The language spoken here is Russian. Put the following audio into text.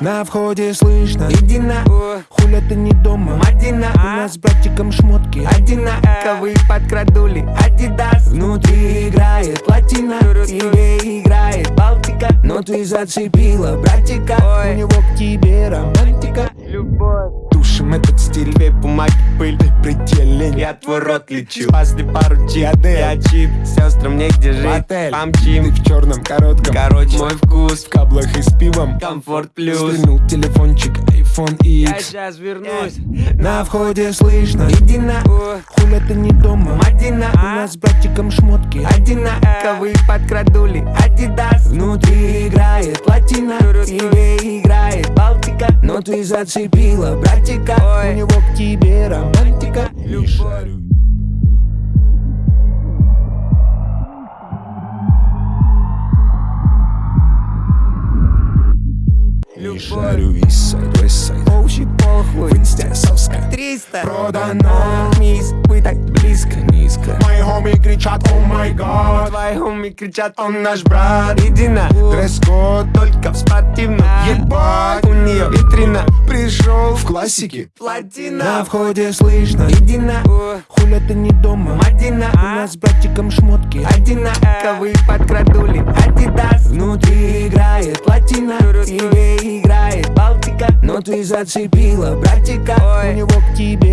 На входе слышно. Иди на Хуля ты не дома. Мадина У нас с братиком шмотки. Одинаковые подкрадули? Адидас. Внутри играет латина Тебе играет Балтика. Но ты зацепила братика. Ой. У него к тебе романтика. Любовь Тушим этот стиль Две бумаги, пыль, Предельный я твой рот лечу. Спасли пару чип, я чип Сестрам негде жить, Отель. Ты помчим в черном коротком. Короче, мой вкус, В каблах и с пивом. Комфорт плюс. Свернул телефончик iPhone Я X сейчас вернусь На входе слышно. Иди на Хуля ты не дома? Мадина У нас с братиком шмотки. Одинаковые подкрадули? Адидас. Внутри играет латина Балтика Но ты зацепила братика. Ой. У него к тебе романтика. Любовь. Не шарю Eastside, Westside Оуши похуй. В инсте соска. 300 Продано. Мисс, вы так близко. Низко. Мои хоми кричат, о май гад! Твои хоми кричат, он наш брат Иди на Дресс-код Только в спортивном. Ебать. Классике На Платина входе слышно. Иди на. Хуля ты не дома. Мадина. У нас с братиком шмотки. Одинаковые подкрадули. Адидас. Внутри играет латина Тебе играет Балтика. Но ты зацепила братика. У него к тебе